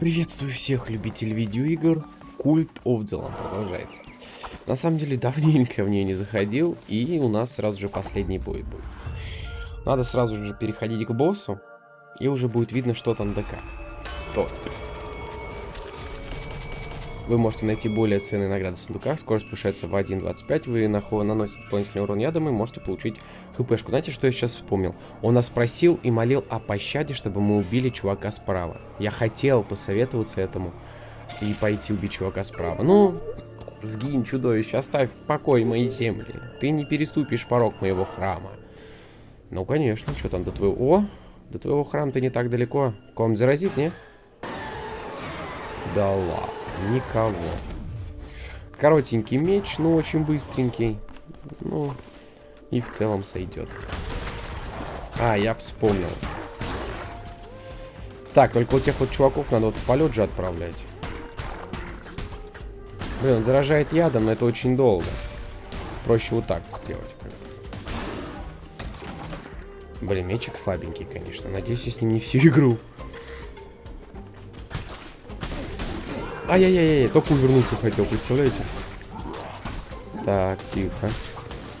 Приветствую всех любителей видеоигр. Культ of the продолжается. На самом деле, давненько в нее не заходил, и у нас сразу же последний бой будет. Надо сразу же переходить к боссу, и уже будет видно, что там да как. То. Вы можете найти более ценные награды в сундуках. Скорость повышается в 1.25. Вы наносите дополнительный урон ядом и можете получить хпшку. Знаете, что я сейчас вспомнил? Он нас просил и молил о пощаде, чтобы мы убили чувака справа. Я хотел посоветоваться этому и пойти убить чувака справа. Ну, сгинь, чудовище, оставь в покое мои земли. Ты не переступишь порог моего храма. Ну, конечно, что там до твоего... О, до твоего храма-то не так далеко. Ком заразит, не? Да ладно. Никого. Коротенький меч, но очень быстренький. Ну, и в целом сойдет. А, я вспомнил. Так, только у тех вот чуваков надо вот в полет же отправлять. Блин, он заражает ядом, но это очень долго. Проще вот так сделать. Блин, мечик слабенький, конечно. Надеюсь, я с ним не всю игру. Ай-яй-яй, только увернуться хотел, представляете? Так, тихо.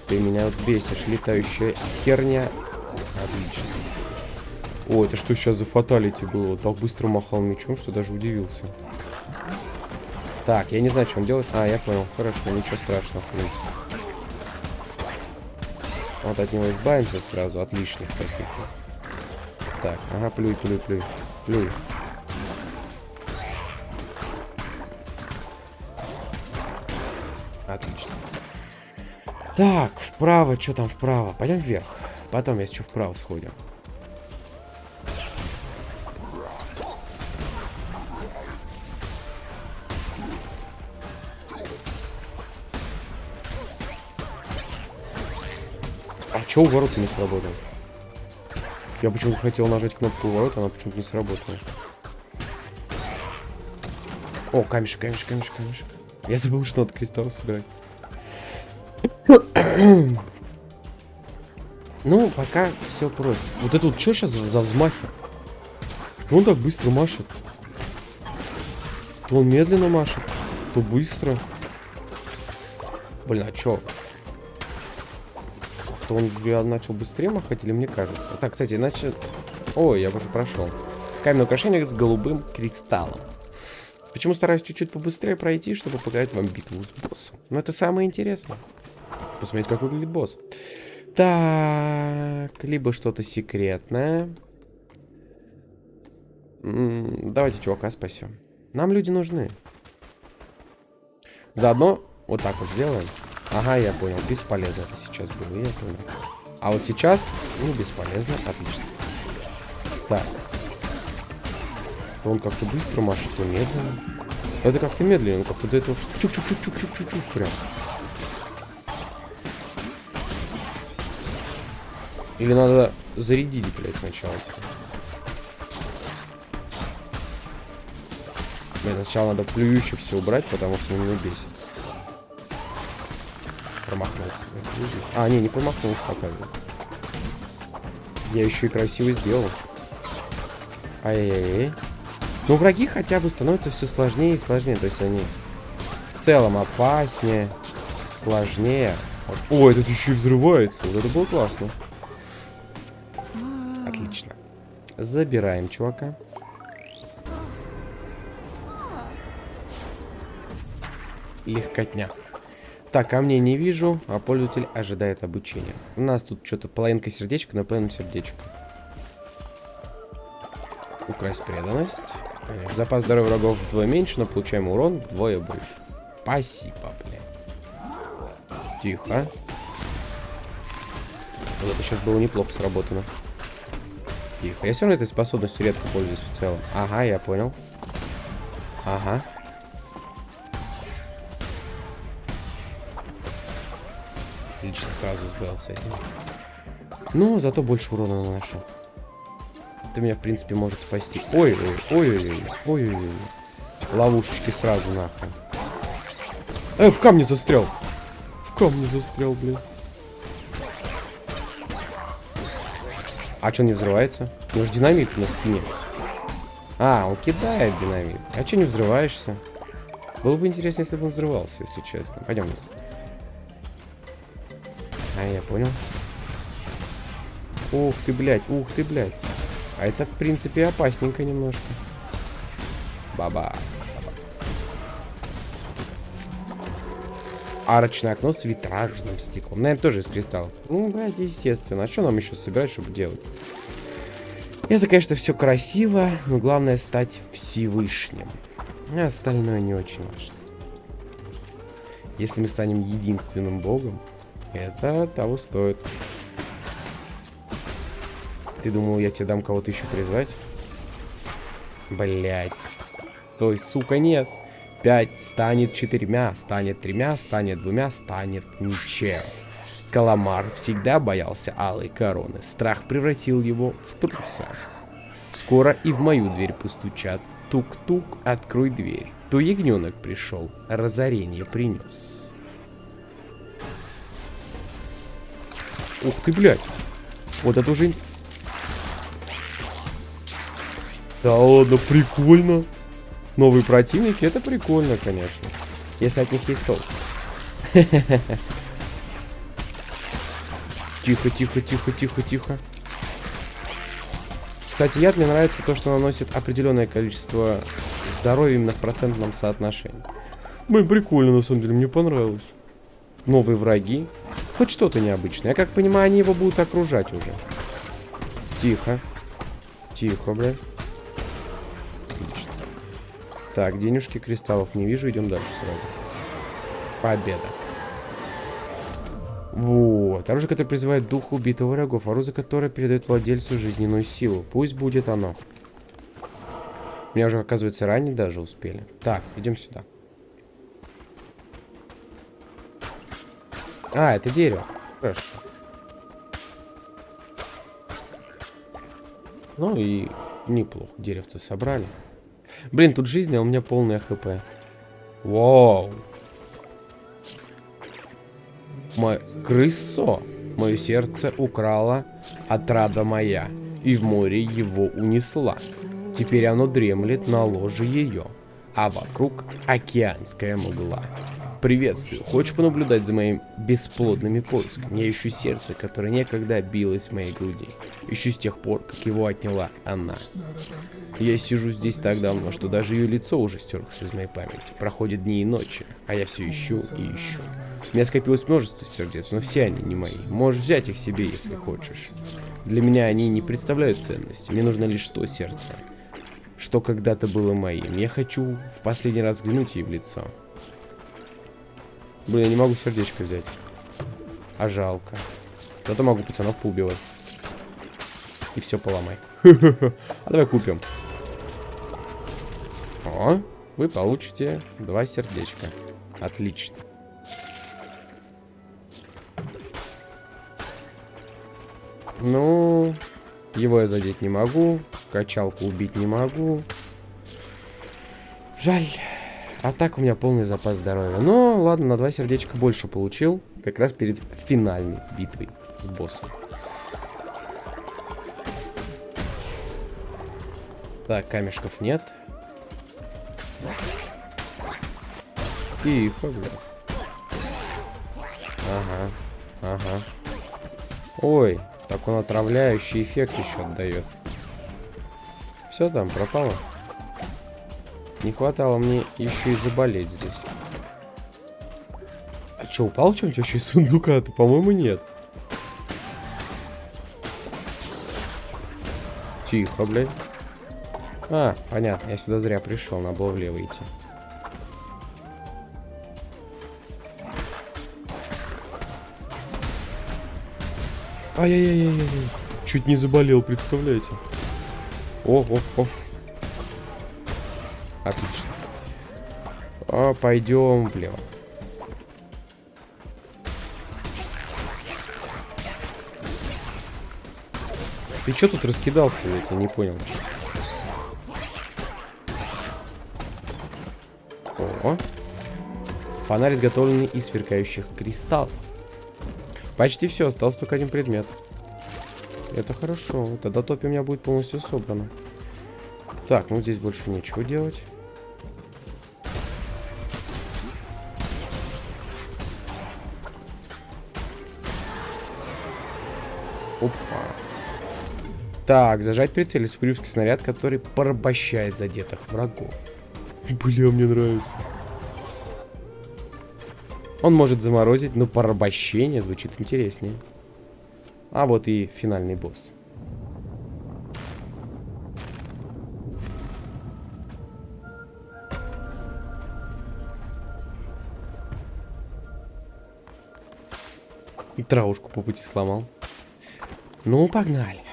Ты меня вот бесишь, летающая херня. Отлично. О, это что сейчас за фаталити было? Так быстро махал мечом, что даже удивился. Так, я не знаю, что он делает. А, я понял. Хорошо, ничего страшного, в принципе. Вот от него избавимся сразу, от лишних таких. Так, ага, плюй, плюй, плюй. Плюй. Отлично. Так, вправо, что там вправо? Пойдем вверх. Потом, если что, вправо сходим. А чё у ворота не сработал? Я почему-то хотел нажать кнопку ворот, она почему-то не сработала. О, камешек, камешек, камешек, камешек. Я забыл, что надо кристалл собирать. Ну, пока все просто. Вот это вот что сейчас за, взмахи? Что он так быстро машет? То он медленно машет, то быстро. Блин, а чё? То он я начал быстрее махать или мне кажется? Так, кстати, иначе... Ой, я уже прошел. Каменное украшение с голубым кристаллом. Почему стараюсь чуть-чуть побыстрее пройти, чтобы показать вам битву с боссом? Но это самое интересное. Посмотреть, как выглядит босс. Так, либо что-то секретное. Давайте чувака спасем. Нам люди нужны. Заодно вот так вот сделаем. Ага, я понял. Бесполезно это сейчас было, я понял. А вот сейчас, ну, бесполезно. Отлично. Так. Он как-то быстро машет, то медленно. Это как-то медленно, как-то до этого чук-чук-чук-чук-чук-чук прям. Или надо зарядить, блядь, сначала. Типа. Блин, сначала надо плюющих все убрать, потому что меня бесит. Промахнулся. А, не, не промахнулся пока. Я еще и красиво сделал. Ай-яй-яй. Но враги хотя бы становятся все сложнее и сложнее. То есть они в целом опаснее, сложнее. О, этот еще и взрывается. Вот это было классно. Забираем чувака. Легкотня. Так, камней не вижу, а пользователь ожидает обучения. У нас тут что-то половинка сердечка, на половину сердечко. Украсть преданность. Запас здоровья врагов вдвое меньше, но получаем урон вдвое больше. Спасибо, бля. Тихо. Вот это сейчас было неплохо сработано. Тихо. Я все равно этой способностью редко пользуюсь в целом. Ага, я понял. Ага. Отлично, сразу сбил с этим. Ну, зато больше урона наношу это меня, в принципе, может спасти. Ой-ой, ой-ой, ой-ой. Ловушечки сразу нахуй. Э, в камне застрял. В камне застрял, блин. А что не взрывается? У него же динамит на спине. А, он кидает динамит. А что не взрываешься? Было бы интересно, если бы он взрывался, если честно. Пойдем вниз. А, я понял. Ух ты, блядь, ух ты, блядь. А это, в принципе, опасненько немножко. Баба. Арочное окно с витражным стеклом. Наверное, тоже из кристаллов. Ну, блядь, естественно. А что нам еще собирать, чтобы делать? Это, конечно, все красиво, но главное стать Всевышним. А остальное не очень важно. Если мы станем единственным богом, это того стоит. Ты думал, я тебе дам кого-то еще призвать? Блять. Той, сука, нет. Пять станет четырьмя, станет тремя, станет двумя, станет ничем. Каламар всегда боялся алой короны. Страх превратил его в труса. Скоро и в мою дверь постучат. Тук-тук, открой дверь. То ягненок пришел, разорение принес. Ух ты, блядь. Вот это уже... Да ладно, прикольно. Новые противники, это прикольно, конечно. Если от них есть толк. Тихо, тихо, тихо, тихо, тихо. Кстати, яд мне нравится то, что наносит определенное количество здоровья именно в процентном соотношении. Блин, прикольно, на самом деле, мне понравилось. Новые враги. Хоть что-то необычное. Я как понимаю, они его будут окружать уже. Тихо. Тихо, блядь. Так, денежки кристаллов не вижу. Идем дальше сразу. Победа. Вот. Оружие, которое призывает дух убитого врагов. Оружие, которое передает владельцу жизненную силу. Пусть будет оно. Меня уже, оказывается, ранее даже успели. Так, идем сюда. А, это дерево. Хорошо. Ну и неплохо. Деревцы собрали. Блин, тут жизнь, а у меня полная хп. Вау. Мое крысо, мое сердце украла отрада моя, и в море его унесла. Теперь оно дремлет на ложе ее, а вокруг океанская мгла. Приветствую. Хочешь понаблюдать за моим бесплодными поисками? Я ищу сердце, которое некогда билось в моей груди. Ищу с тех пор, как его отняла она. Я сижу здесь так давно, что даже ее лицо уже стерлось из моей памяти. Проходят дни и ночи, а я все ищу и ищу. У меня скопилось множество сердец, но все они не мои. Можешь взять их себе, если хочешь. Для меня они не представляют ценности. Мне нужно лишь то сердце, что когда-то было моим. Я хочу в последний раз взглянуть ей в лицо. Блин, я не могу сердечко взять. А жалко. Зато могу пацанов поубивать. И все поломай. А давай купим. О, вы получите два сердечка. Отлично. Ну, его я задеть не могу. Качалку убить не могу. Жаль. А так у меня полный запас здоровья. Но ладно, на два сердечка больше получил. Как раз перед финальной битвой с боссом. Так, камешков нет. Тихо, бля. Ага, ага. Ой, так он отравляющий эффект еще отдает. Все там, пропало. Не хватало мне еще и заболеть здесь. А что, упал что-нибудь вообще из сундука-то? По-моему, нет. Тихо, блядь. А, понятно, я сюда зря пришел, надо было влево идти. Ай-яй-яй-яй-яй. Чуть не заболел, представляете? О, о, о. Отлично. А, пойдем влево. Ты что тут раскидался, я не понял. О. Фонарь изготовленный из сверкающих кристаллов. Почти все, остался только один предмет. Это хорошо. Тогда топи у меня будет полностью собрано. Так, ну здесь больше ничего делать. Так, зажать прицель супрюбский снаряд, который порабощает задетых врагов. Бля, мне нравится. Он может заморозить, но порабощение звучит интереснее. А вот и финальный босс. И травушку по пути сломал. Ну, погнали.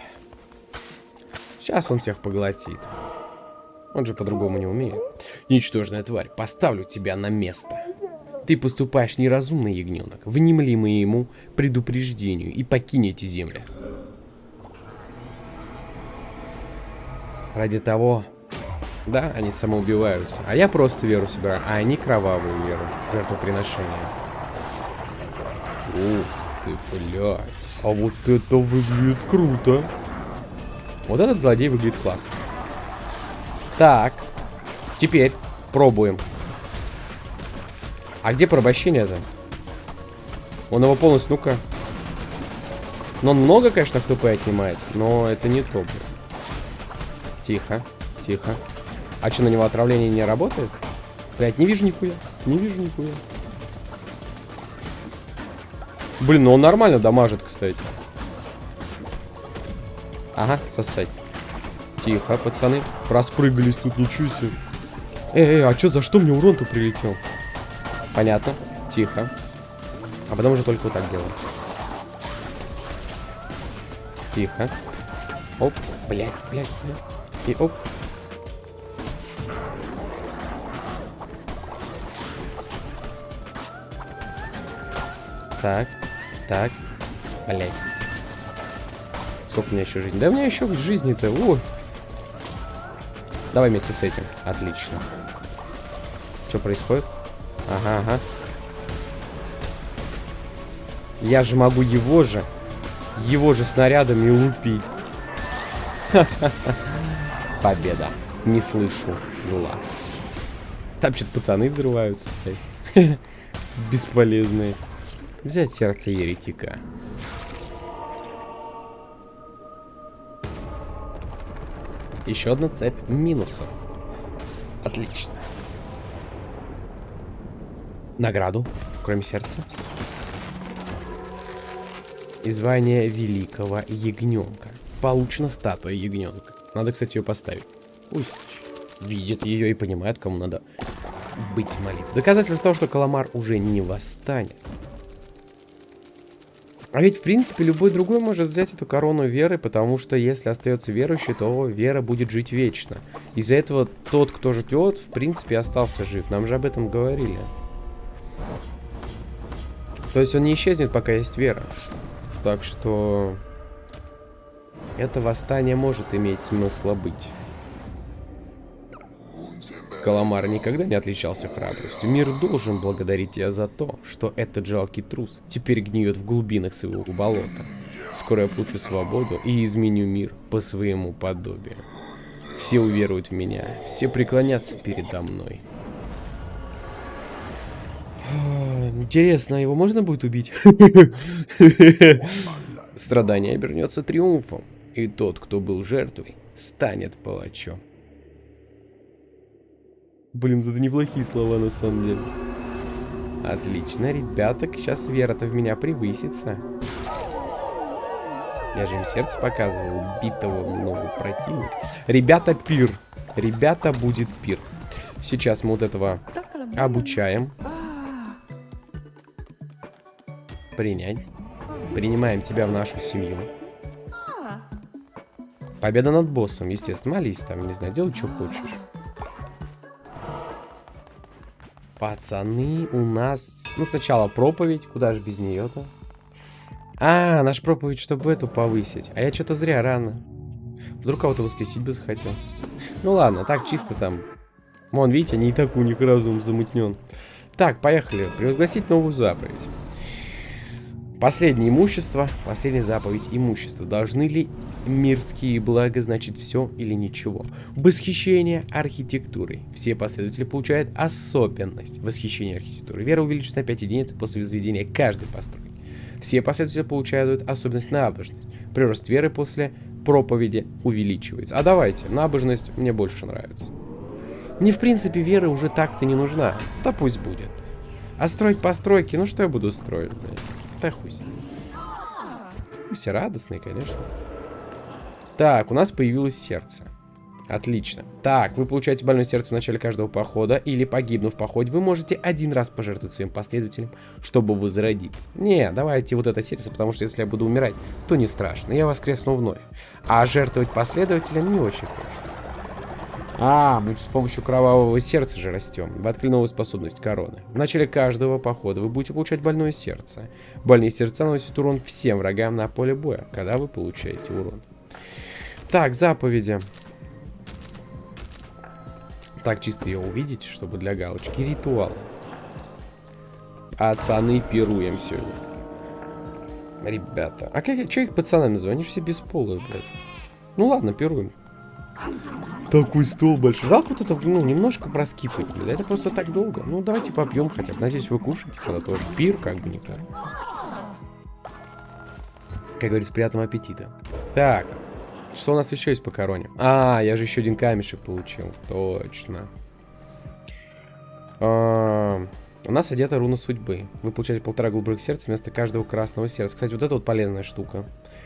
Сейчас он всех поглотит. Он же по-другому не умеет. Ничтожная тварь, поставлю тебя на место. Ты поступаешь неразумно, ягненок. Внемли моему предупреждению и покинете землю. Ради того... Да, они самоубиваются. А я просто веру собираю. А они кровавую веру. Жертвоприношение. Ух ты, блядь. А вот это выглядит круто. Вот этот злодей выглядит классно. Так. Теперь пробуем. А где порабощение-то? Он его полностью, ну-ка. Но он много, конечно, хп отнимает, но это не то. Тихо, тихо. А что, на него отравление не работает? Блять, не вижу нихуя. Не вижу нихуя. Блин, ну он нормально дамажит, кстати. Ага, сосать. Тихо, пацаны. Распрыгались тут, ничего себе. Эй, эй, а что, за что мне урон-то прилетел? Понятно. Тихо. А потом уже только вот так делаем. Тихо. Оп. Блять, блять, блять. И оп. Так. Так. Блять. Сколько у меня еще жизни? Да у меня еще жизни-то. О! Давай вместе с этим. Отлично. Что происходит? Ага, ага. Я же могу его же, его же снарядами лупить. Победа. Не слышу зла. Там что-то пацаны взрываются. Бесполезные. Взять сердце еретика. Еще одна цепь минусов. Отлично награду, кроме сердца. И звание великого ягненка. Получена статуя ягненка. Надо, кстати, ее поставить. Пусть видит ее и понимает, кому надо быть молитвой. Доказательство того, что Каламар уже не восстанет. А ведь, в принципе, любой другой может взять эту корону веры, потому что если остается верующий, то вера будет жить вечно. Из-за этого тот, кто ждет, в принципе, остался жив. Нам же об этом говорили. То есть он не исчезнет, пока есть вера. Так что... Это восстание может иметь смысла быть. Каламар никогда не отличался храбростью. Мир должен благодарить тебя за то, что этот жалкий трус теперь гниет в глубинах своего болота. Скоро я получу свободу и изменю мир по своему подобию. Все уверуют в меня, все преклонятся передо мной. Интересно, его можно будет убить? Страдание обернется триумфом, и тот, кто был жертвой, станет палачом. Блин, это неплохие слова на самом деле. Отлично, ребята, сейчас вера-то в меня превысится. Я же им сердце показывал, убитого много противника. Ребята, пир. Ребята, будет пир. Сейчас мы вот этого обучаем. Принять. Принимаем тебя в нашу семью. Победа над боссом, естественно. Молись там, не знаю, делай, что хочешь. Пацаны, у нас... Ну, сначала проповедь. Куда же без нее-то? А, наш проповедь, чтобы эту повысить. А я что-то зря рано. Вдруг кого-то воскресить бы захотел. Ну ладно, так чисто там. Вон, видите, не так у них разум замутнен. Так, поехали. Превозгласить новую заповедь. Последнее имущество, последняя заповедь имущества. Должны ли мирские блага значить все или ничего? Восхищение архитектурой. Все последователи получают особенность восхищения архитектурой. Вера увеличится на 5 единиц после возведения каждой постройки. Все последователи получают особенность набожность. Прирост веры после проповеди увеличивается. А давайте, набожность мне больше нравится. Мне, в принципе, вера уже так-то не нужна. Да пусть будет. А строить постройки, ну что я буду строить, блядь? Да хуй с ним. Все радостные, конечно. Так, у нас появилось сердце. Отлично. Так, вы получаете больное сердце в начале каждого похода, или погибнув в походе, вы можете один раз пожертвовать своим последователям, чтобы возродиться. Не, давайте вот это сердце, потому что если я буду умирать, то не страшно, я воскресну вновь. А жертвовать последователям не очень хочется. А, мы с помощью кровавого сердца же растем. Вы открыли новую способность короны. В начале каждого похода вы будете получать больное сердце. Больные сердца наносят урон всем врагам на поле боя, когда вы получаете урон. Так, заповеди. Так, чисто ее увидеть, чтобы для галочки. Ритуалы. Пацаны, пируем сегодня. Ребята. А как, что их пацанами же все бесполые, блядь. Ну ладно, пируем. Такой стол большой. Жалко вот это, ну, немножко проскипать. Это просто так долго. Ну, давайте попьем хотя бы. Надеюсь, вы кушаете когда тоже. Пир, как бы никак. Как говорится, приятного аппетита. Так. Что у нас еще есть по короне? А, я же еще один камешек получил. Точно. А, у нас одета руна судьбы. Вы получаете полтора голубых сердца вместо каждого красного сердца. Кстати, вот это вот полезная штука.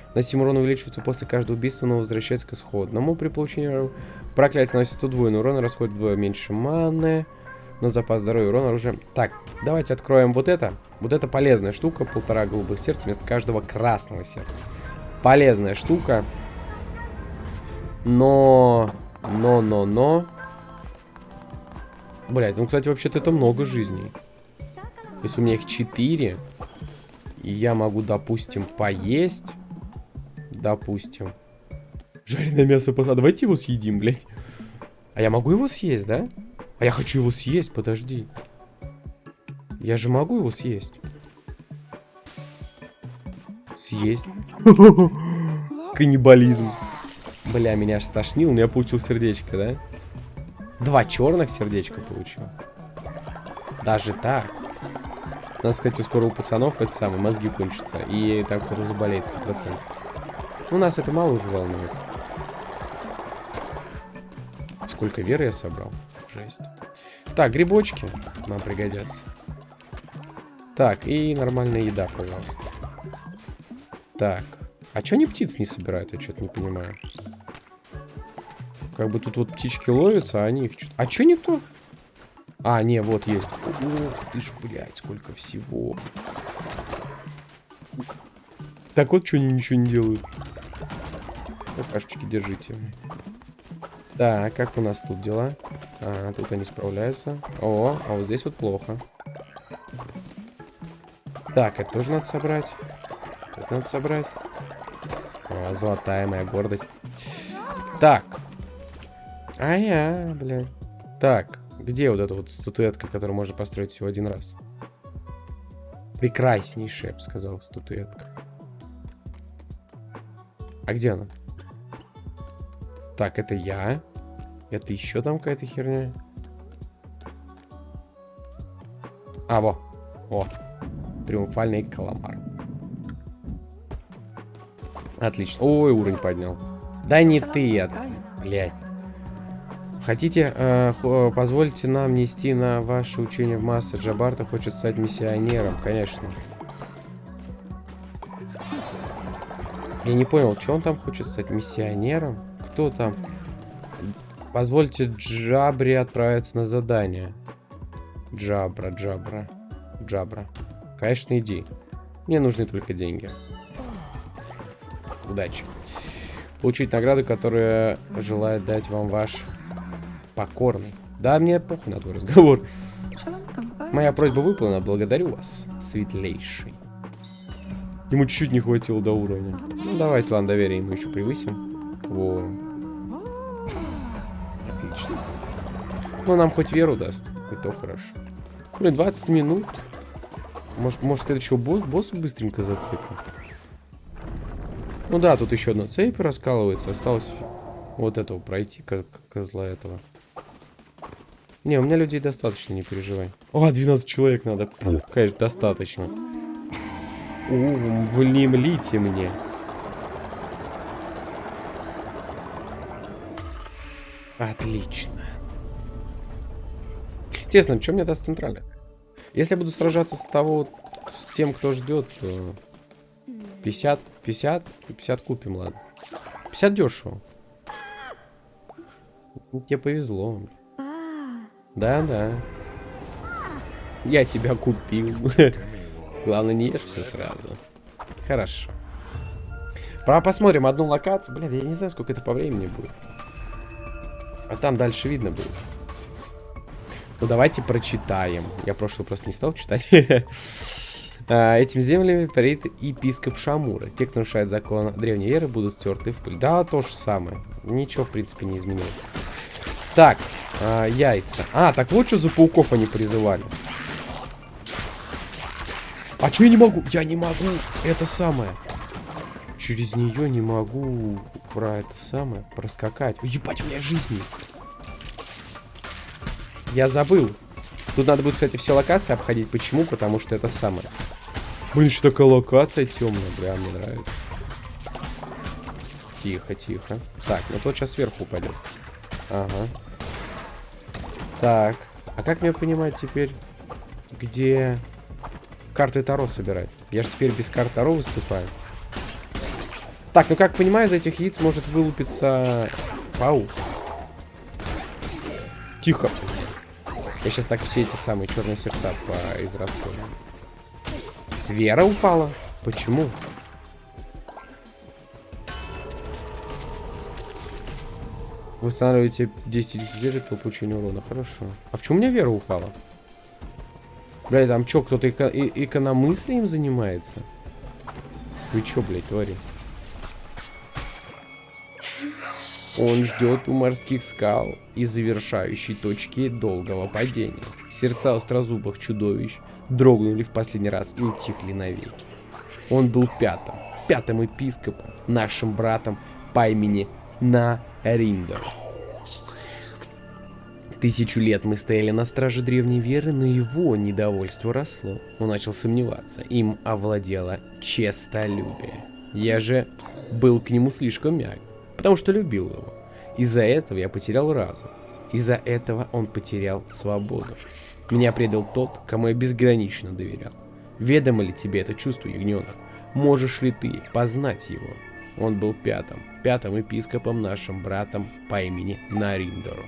Наносимый урон увеличивается после каждого убийства, но возвращается к исходному. При получении проклятия наносит удвоенный урон расходит вдвое меньше маны. Но запас здоровья урон оружия. Так, давайте откроем вот это. Вот это полезная штука. Полтора голубых сердца вместо каждого красного сердца. Полезная штука. Но... Но, но, но... Блять, ну, кстати, вообще-то это много жизней. Если у меня их 4, и я могу, допустим, поесть... Допустим. Жареное мясо А Давайте его съедим, блядь. А я могу его съесть, да? А я хочу его съесть, подожди. Я же могу его съесть. Съесть. Каннибализм. Бля, меня аж стошнил, но я получил сердечко, да? Два черных сердечка получил. Даже так. Надо сказать, скоро у пацанов это самое, мозги кончатся. И там кто-то заболеет 100%. Ну, нас это мало уже волнует. Сколько веры я собрал? Жесть. Так, грибочки нам пригодятся. Так, и нормальная еда, пожалуйста. Так. А чё они птиц не собирают? Я что-то не понимаю. Как бы тут вот птички ловятся, а они их что-то... А чё никто? А, не, вот есть. Ух ты ж, блядь, сколько всего. Так вот, что они ничего не делают. Какашечки держите. Так, как у нас тут дела? А, тут они справляются. О, а вот здесь вот плохо. Так, это тоже надо собрать. Это надо собрать. О, золотая моя гордость. Так. А я, бля. Так, где вот эта вот статуэтка, которую можно построить всего один раз? Прекраснейшая, я бы сказал, статуэтка. А где она? Так, это я. Это еще там какая-то херня. А, во. О. Триумфальный каламар. Отлично. Ой, уровень поднял. Да не ты, я... Блядь. Хотите, э, позвольте нам нести на ваше учение в массы. Джабарта хочет стать миссионером, конечно. Я не понял, что он там хочет стать миссионером? Кто там? Позвольте Джабре отправиться на задание. Джабра, Джабра, Джабра. Конечно, иди. Мне нужны только деньги. Удачи. Получить награду, которая желает дать вам ваш покорный. Да, мне похуй на твой разговор. Моя просьба выполнена. Благодарю вас, светлейший. Ему чуть-чуть не хватило до уровня. Ну, давайте, ладно, доверие ему еще превысим. Во. Ну, нам хоть веру даст. И то хорошо. Блин, 20 минут. Может, может следующего босс, босса быстренько зацепим? Ну да, тут еще одна цепь раскалывается. Осталось вот этого пройти, как козла этого. Не, у меня людей достаточно, не переживай. О, 12 человек надо. Конечно, достаточно. У, влимлите мне. Отлично. Интересно, что мне даст центральная? Если я буду сражаться с того, с тем, кто ждет, то 50, 50, 50 купим, ладно. 50 дешево. Тебе повезло. Да, да. Я тебя купил. Главное, не ешь все сразу. Хорошо. Про посмотрим одну локацию. Блин, я не знаю, сколько это по времени будет. А там дальше видно будет. Ну, давайте прочитаем. Я прошлый просто не стал читать. А, этим землями парит епископ Шамура. Те, кто нарушает закон древней веры, будут стерты в пыль. Да, то же самое. Ничего, в принципе, не изменилось. Так, а, яйца. А, так вот что за пауков они призывали. А что я не могу? Я не могу. Это самое. Через нее не могу про это самое проскакать. Ебать, у меня жизни. Я забыл. Тут надо будет, кстати, все локации обходить. Почему? Потому что это самое. Блин, еще такая локация темная. Бля, мне нравится. Тихо, тихо. Так, ну тот сейчас сверху упадет. Ага. Так. А как мне понимать теперь, где карты Таро собирать? Я же теперь без карт Таро выступаю. Так, ну как понимаю, из этих яиц может вылупиться паук. Тихо. Я сейчас так все эти самые черные сердца по израсходую. Вера упала? Почему? Восстанавливаете 10 десятилетий по получению урона. Хорошо. А почему у меня вера упала? Блядь, там что, кто-то эко экономыслием занимается? Вы что, блядь, твори? Он ждет у морских скал и завершающей точки долгого падения. Сердца острозубых чудовищ дрогнули в последний раз и утихли навеки. Он был пятым, пятым епископом, нашим братом по имени Нариндер. Тысячу лет мы стояли на страже древней веры, но его недовольство росло. Он начал сомневаться. Им овладело честолюбие. Я же был к нему слишком мягок потому что любил его. Из-за этого я потерял разум. Из-за этого он потерял свободу. Меня предал тот, кому я безгранично доверял. Ведомо ли тебе это чувство, ягненок? Можешь ли ты познать его? Он был пятым, пятым епископом нашим братом по имени Нариндору.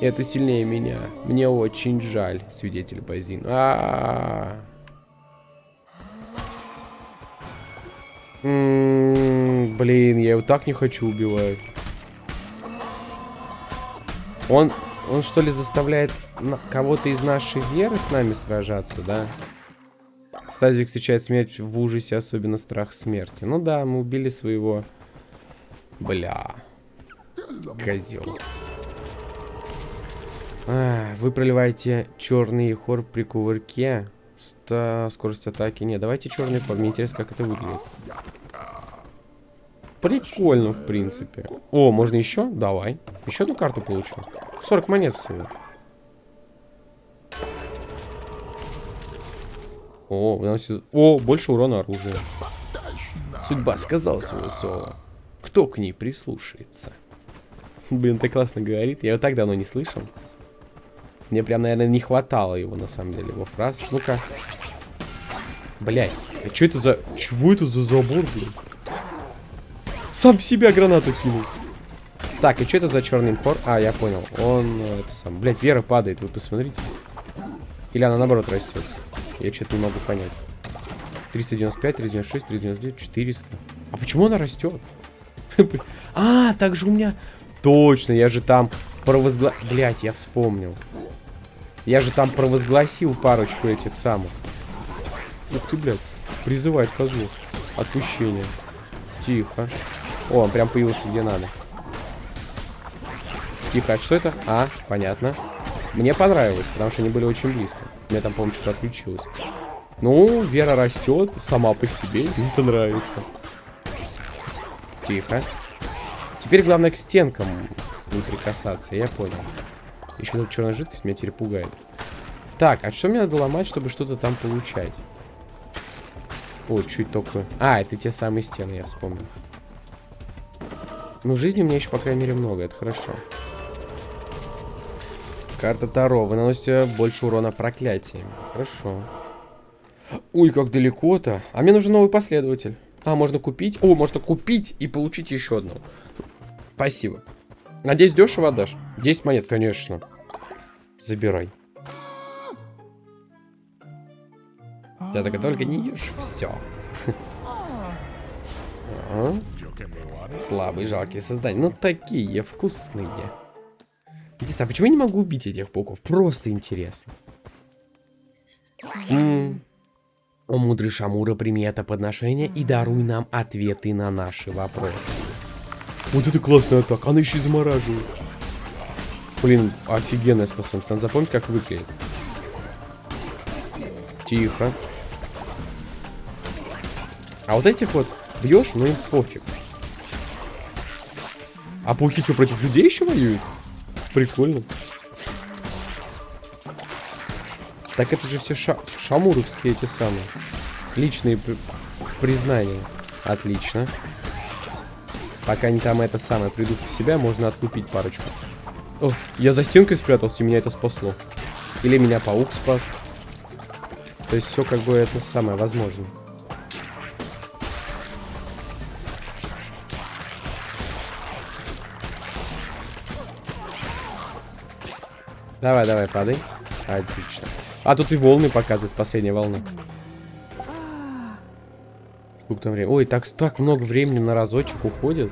Это сильнее меня. Мне очень жаль, свидетель Базин. А, -а, -а. Блин, я его так не хочу убивать. Он, он что ли заставляет кого-то из нашей веры с нами сражаться, да? Стазик встречает смерть в ужасе, особенно страх смерти. Ну да, мы убили своего... Бля. Козел. А, вы проливаете черный хор при кувырке это скорость атаки. Не, давайте черный. Мне интересно, как это выглядит. Прикольно, в принципе. О, можно еще? Давай. Еще одну карту получу. 40 монет всего. О, наносит... О, больше урона оружия. Судьба сказала свое слово. Кто к ней прислушается? Блин, ты классно говорит. Я его так давно не слышал. Мне прям, наверное, не хватало его, на самом деле, его фраз. Ну-ка. Блять, а что это за... Чего это за забор, блин? Сам в себя гранату кинул. Так, и что это за черный имхор? А, я понял. Он, э, это сам... Блять, Вера падает, вы посмотрите. Или она наоборот растет? Я что-то не могу понять. 395, 396, 399, 400. А почему она растет? А, так же у меня... Точно, я же там провозгла... Блять, я вспомнил. Я же там провозгласил парочку этих самых. Ух ты, блядь. Призывает козлов. Отпущение. Тихо. О, он прям появился где надо. Тихо, а что это? А, понятно. Мне понравилось, потому что они были очень близко. Меня там, по-моему, что-то отключилось. Ну, Вера растет сама по себе, мне это нравится. Тихо. Теперь главное к стенкам не прикасаться, я понял. Еще эта черная жидкость меня теперь пугает. Так, а что мне надо ломать, чтобы что-то там получать? О, чуть только... А, это те самые стены, я вспомнил. Ну, жизни у меня еще, по крайней мере, много, это хорошо. Карта Таро. Вы наносите больше урона проклятиями. Хорошо. Ой, как далеко-то. А мне нужен новый последователь. А, можно купить. О, можно купить и получить еще одну. Спасибо. Надеюсь, дешево отдашь? 10 монет, конечно. Забирай. Я так только не ешь. Все. Слабые, жалкие создания. Ну, такие вкусные. Интересно, а почему я не могу убить этих пауков? Просто интересно. О, мудрый Шамура, прими это подношение и даруй нам ответы на наши вопросы. Вот это классная атака, она еще и замораживает. Блин, офигенная способность. Надо запомнить, как выглядит. Тихо. А вот этих вот бьешь, ну им пофиг. А пауки что, против людей еще воюют? Прикольно. Так это же все ша шамуровские эти самые. Личные при признания. Отлично. Пока они там это самое придут в себя, можно отлупить парочку. О, я за стенкой спрятался, и меня это спасло. Или меня паук спас. То есть все как бы это самое возможно. Давай, давай, падай. Отлично. А тут и волны показывают, последняя волна. Сколько там времени? Ой, так, так много времени на разочек уходит.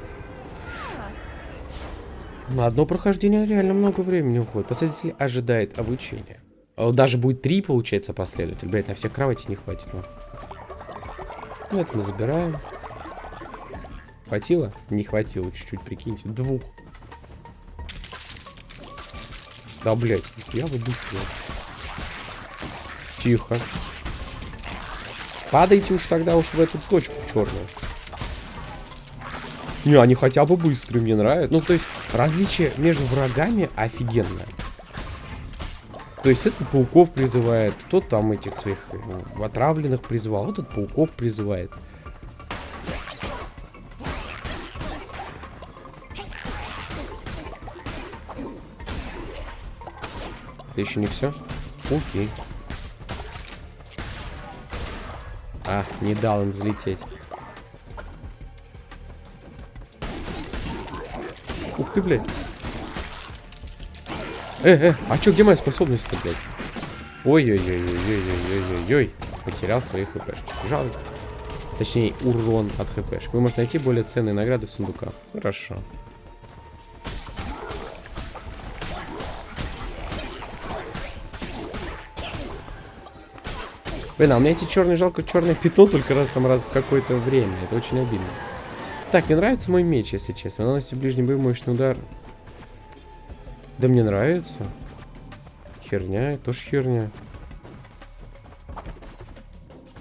На одно прохождение реально много времени уходит. Последователь ожидает обучения. А даже будет три, получается, последователь. Блять, на всех кровати не хватит. Ну. ну, это мы забираем. Хватило? Не хватило, чуть-чуть, прикиньте. Двух. Да, блядь, я бы быстрее. Тихо. Падайте уж тогда уж в эту точку черную. Не, они хотя бы быстрые, мне нравится. Ну, то есть, различие между врагами офигенное. То есть, этот пауков призывает, тот там этих своих ну, отравленных призывал, вот этот пауков призывает. Это еще не все? Окей. А, не дал им взлететь. Ух ты, блядь. Э, э, а чё, где моя способность-то, блядь? Ой-ой-ой-ой-ой-ой-ой-ой. Потерял свои хпшки. Жалко. Точнее, урон от хпшек. Вы можете найти более ценные награды в сундуках. Хорошо. Блин, а меня эти черные жалко черное пятно только раз там раз в какое-то время. Это очень обидно. Так, мне нравится мой меч, если честно. Он наносит ближний бой мощный удар. Да мне нравится. Херня, тоже херня.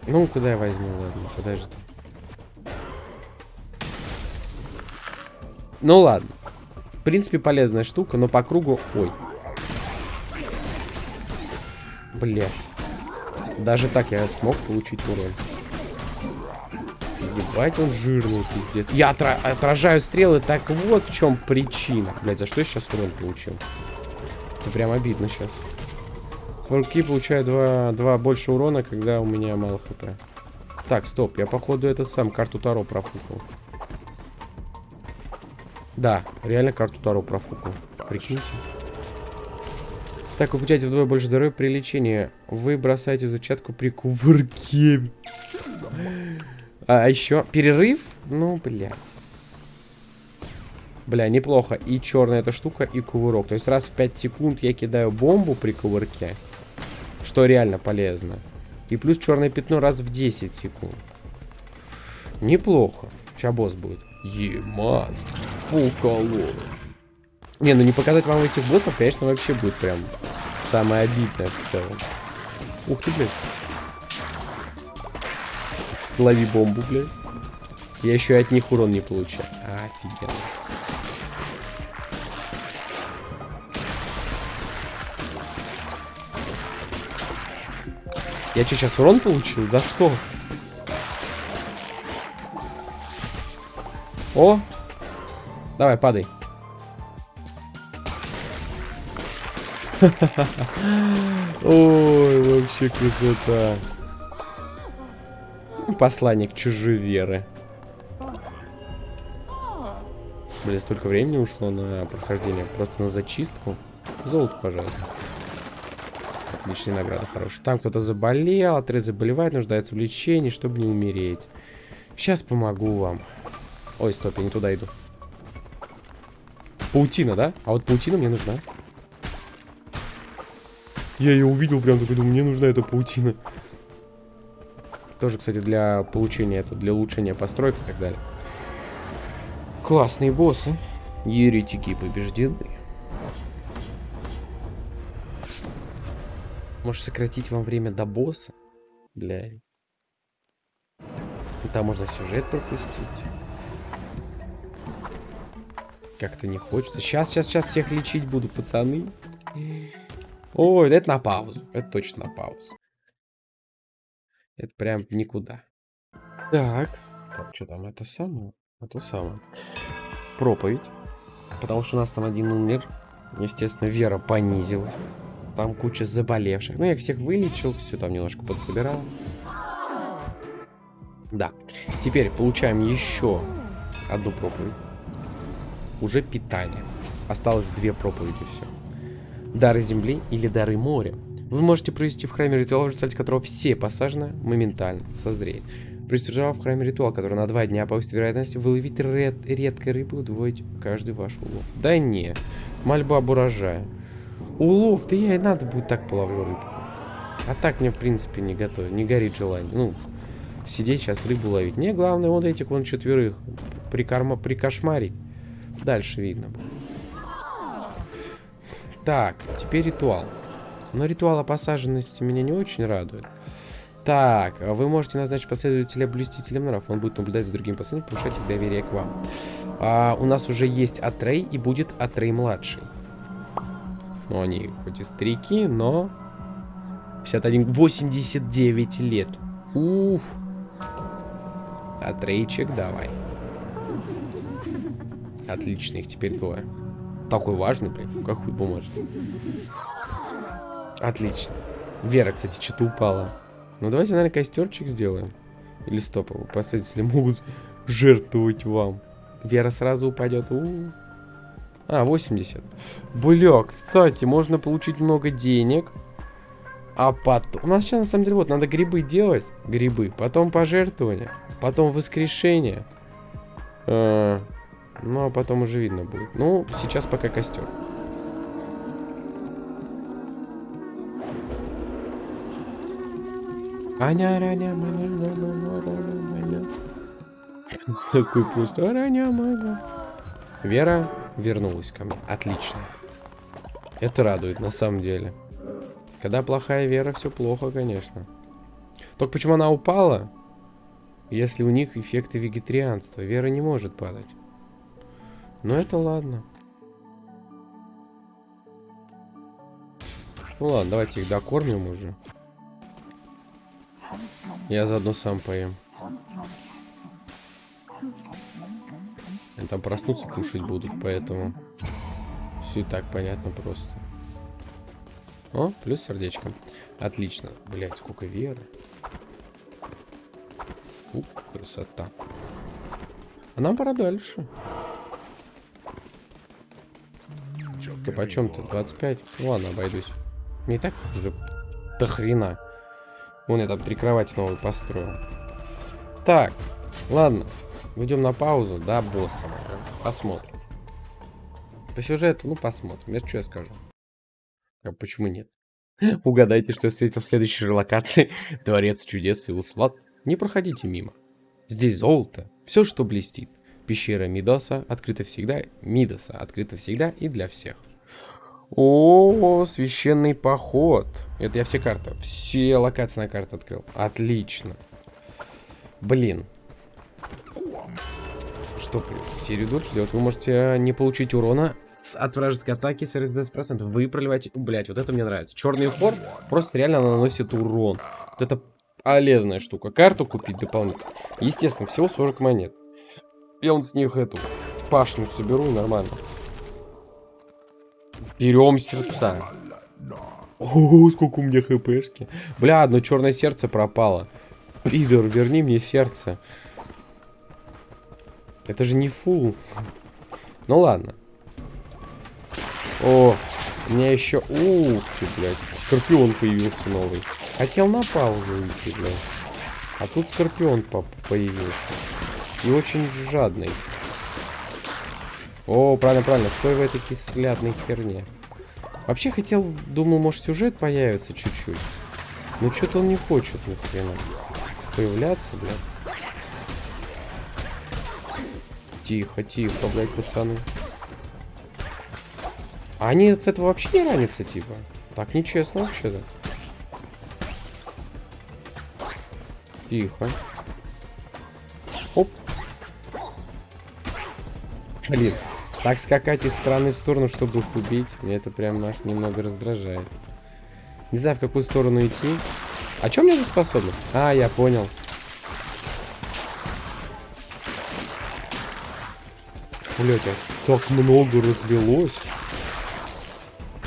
Ну, куда я возьму, ладно, подожди. Ну ладно. В принципе, полезная штука, но по кругу... Ой. Блядь. Даже так я смог получить урон. Ебать, он жирный, пиздец. Я отра отражаю стрелы, так вот в чем причина. Блять, за что я сейчас урон получил? Это прям обидно сейчас. Форки получают два, два больше урона, когда у меня мало хп. Так, стоп, я походу этот сам карту Таро профукал. Да, реально карту Таро профукал. Прикиньте. Так, вы получаете вдвое больше здоровья при лечении. Вы бросаете зачатку при кувырке. А, а еще перерыв? Ну, бля. Бля, неплохо. И черная эта штука, и кувырок. То есть раз в 5 секунд я кидаю бомбу при кувырке. Что реально полезно. И плюс черное пятно раз в 10 секунд. Неплохо. Сейчас босс будет. Еман. Уколол. Не, ну не показать вам этих боссов, конечно, вообще будет прям самое обидное в целом. Ух ты, блядь. Лови бомбу, блядь. Я еще и от них урон не получаю. Офигенно. Я что, сейчас урон получил? За что? О! Давай, падай. Ой, вообще красота. Посланник чужой веры. Блин, столько времени ушло на прохождение. Просто на зачистку. Золото, пожалуйста. Отличная награда, хорошая. Там кто-то заболел, отрез заболевает, нуждается в лечении, чтобы не умереть. Сейчас помогу вам. Ой, стоп, я не туда иду. Паутина, да? А вот паутина мне нужна. Я ее увидел, прям такой думаю, мне нужна эта паутина. Тоже, кстати, для получения, это для улучшения построек и так далее. Классные боссы. Еретики побеждены. Может сократить вам время до босса? Бля. И там можно сюжет пропустить. Как-то не хочется. Сейчас, сейчас, сейчас всех лечить буду, пацаны. Ой, это на паузу. Это точно на паузу. Это прям никуда. Так. Так, что там? Это самое? Это самое. Проповедь. Потому что у нас там один умер. Естественно, вера понизилась. Там куча заболевших. Ну, я всех вылечил, все там немножко подсобирал. Да. Теперь получаем еще одну проповедь. Уже питание. Осталось две проповеди, все. Дары земли или дары моря. Вы можете провести в храме ритуал, в результате которого все посажены моментально созреют. Приступив в храме ритуал, который на два дня повысит вероятность выловить ред редкой рыбы удвоить каждый ваш улов. Да не. Мольба об урожае. Улов, да я и надо будет так половлю рыбу. А так мне, в принципе, не готовит, не горит желание. Ну, сидеть сейчас рыбу ловить. Мне главное вот этих вон четверых прикорма, прикошмарить. Дальше видно будет. Так, теперь ритуал. Но ритуал посаженности меня не очень радует. Так, вы можете назначить последователя блюстителем нрав. Он будет наблюдать за другими пацанами, повышать их доверие к вам. А, у нас уже есть Атрей и будет Атрей младший. Ну, они хоть и старики, но... 51, 89 лет. Уф. Атрейчик, давай. Отлично, их теперь двое. Такой важный, блин. Как хуй бумажный. Отлично. Вера, кстати, что-то упала. Ну, давайте, наверное, костерчик сделаем. Или стоп, последователи могут жертвовать вам. Вера сразу упадет. У -у -у. А, 80. Бля, кстати, можно получить много денег. А потом... У нас сейчас, на самом деле, вот, надо грибы делать. Грибы. Потом пожертвования. Потом воскрешение. А, ну, а потом уже видно будет. Ну, сейчас пока костер. Такой маня. Вера вернулась ко мне. Отлично. Это радует, на самом деле. Когда плохая вера, все плохо, конечно. Только почему она упала? Если у них эффекты вегетарианства. Вера не может падать. Но это ладно. Ну ладно, давайте их докормим уже. Я заодно сам поем. Они там проснуться кушать будут, поэтому все и так понятно просто. О, плюс сердечко. Отлично. Блять, сколько веры. Ух, красота. А нам пора дальше. Ты почем ты? 25? Ну ладно, обойдусь. Не так уже до хрена. Вон я там три кровати новые построил. Так, ладно. Идем на паузу, да, босса. Посмотрим. По сюжету, ну, посмотрим. Это что я скажу? А почему нет? Угадайте, что я встретил в следующей локации. Дворец чудес и услад. Не проходите мимо. Здесь золото. Все, что блестит. Пещера Мидоса открыта всегда. Мидоса открыта всегда и для всех. О, священный поход. Это я все карты. Все локации на карте открыл. Отлично. Блин. Что дольше делать? Вы можете не получить урона от вражеской атаки с 40%. Вы проливаете... Блять, вот это мне нравится. Черный фор просто реально наносит урон. Вот это полезная штука. Карту купить дополнительно. Естественно, всего 40 монет. Я вот с них эту пашню соберу нормально. Берем сердца. О, сколько у меня хпшки. Бля, одно черное сердце пропало. Пидор, верни мне сердце. Это же не фул. Ну ладно. О, у меня еще... Ух ты, блядь. Скорпион появился новый. Хотел на паузу уйти, блядь. А тут скорпион появился. И очень жадный. О, правильно, правильно. Стой в этой кислятной херне. Вообще хотел, думал, может сюжет появится чуть-чуть. Но что-то он не хочет ни хрена появляться, блядь. Тихо, тихо, блядь, пацаны. А они с этого вообще не ранятся, типа? Так нечестно вообще-то. Тихо. Оп. Блин, так скакать из стороны в сторону, чтобы их убить, мне это прям аж немного раздражает. Не знаю, в какую сторону идти. А что у меня за способность? А, я понял. Блять, а так много разлилось.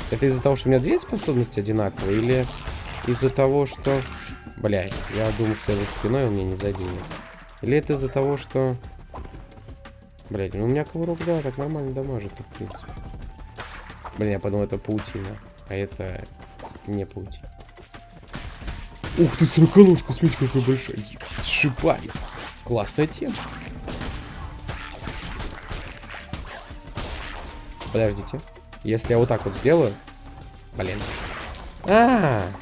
Это из-за того, что у меня две способности одинаковые? Или из-за того, что... Блять, я думаю, что я за спиной у меня не заденет. Или это из-за того, что... Блять, ну у меня коврок, да, так нормально дамажит, в принципе. Блин, я подумал, это паутина. А это не паутина. Ух ты, сороконожка, смотрите, какая большая. Сшибай. Классная тема. Подождите. Если я вот так вот сделаю... Блин. А, -а,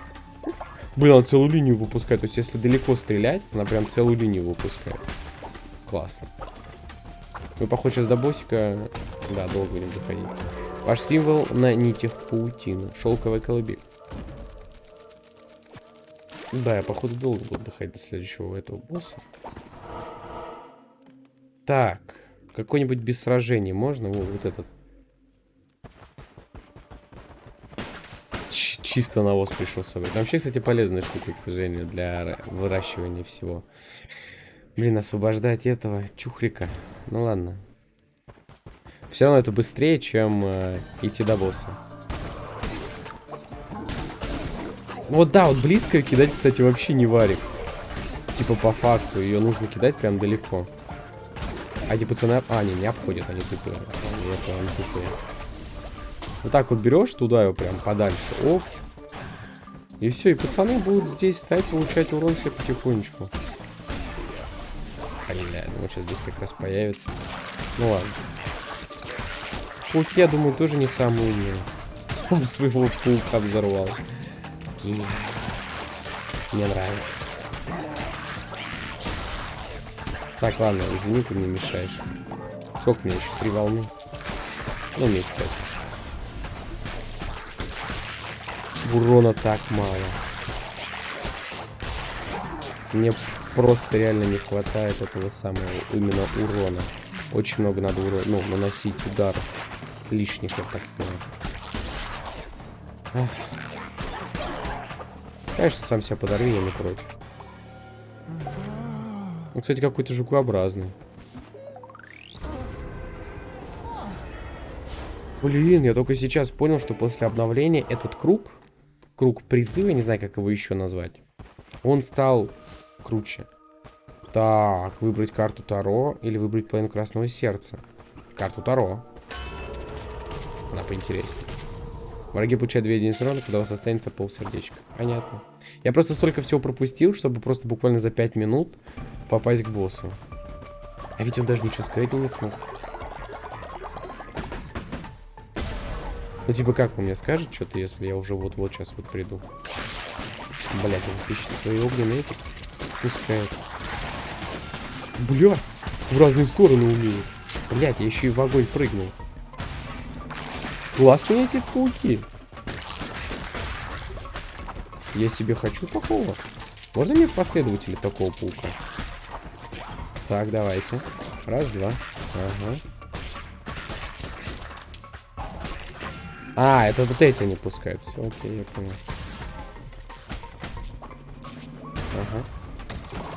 -а. Блин, она целую линию выпускает. То есть, если далеко стрелять, она прям целую линию выпускает. Классно. Мы, похоже, сейчас до боссика... Да, долго будем доходить. Ваш символ на нитях паутины. Шелковая колыбель. Да, я, походу, долго буду доходить до следующего этого босса. Так. Какой-нибудь без сражений можно? Вот, вот этот. Ч чисто навоз пришел с собой. вообще, кстати, полезная штука, к сожалению, для выращивания всего. Блин, освобождать этого чухрика. Ну ладно. Все равно это быстрее, чем э, идти до босса. Вот да, вот близко кидать, кстати, вообще не варик. Типа по факту, ее нужно кидать прям далеко. А эти пацаны... А, не, не обходят, они тупые. Это, они тупые. Вот так вот берешь туда его прям подальше. Оп. И все, и пацаны будут здесь стать, получать урон все потихонечку. Бля, ну сейчас здесь как раз появится. Ну ладно. Пауки, я думаю, тоже не самый умный. Сам своего паука взорвал. И... Мне нравится. Так, ладно, извини, ты мне мешаешь. Сколько мне еще? Три волны? Ну, месяца. Урона так мало. Мне просто реально не хватает этого самого именно урона. Очень много надо урона, ну, наносить ударов лишних, так сказать. Ах. Конечно, сам себя подарю, я не против. Он, кстати, какой-то жукообразный. Блин, я только сейчас понял, что после обновления этот круг, круг призыва, не знаю, как его еще назвать, он стал круче. Так, выбрать карту Таро или выбрать половину Красного Сердца. Карту Таро. Она поинтереснее. Враги получают 2 единицы урона, когда у вас останется полсердечка. Понятно. Я просто столько всего пропустил, чтобы просто буквально за 5 минут попасть к боссу. А ведь он даже ничего сказать не смог. Ну, типа, как он мне скажет что-то, если я уже вот-вот сейчас вот приду? Блять, он ищет свои огненные эти. Пускает. Бля, в разные стороны умеет. Блять, я еще и в огонь прыгнул. Классные эти пауки. Я себе хочу такого. Можно мне последователи такого паука? Так, давайте. Раз, два. Ага. А, это вот эти не пускают. Все, окей, я понял.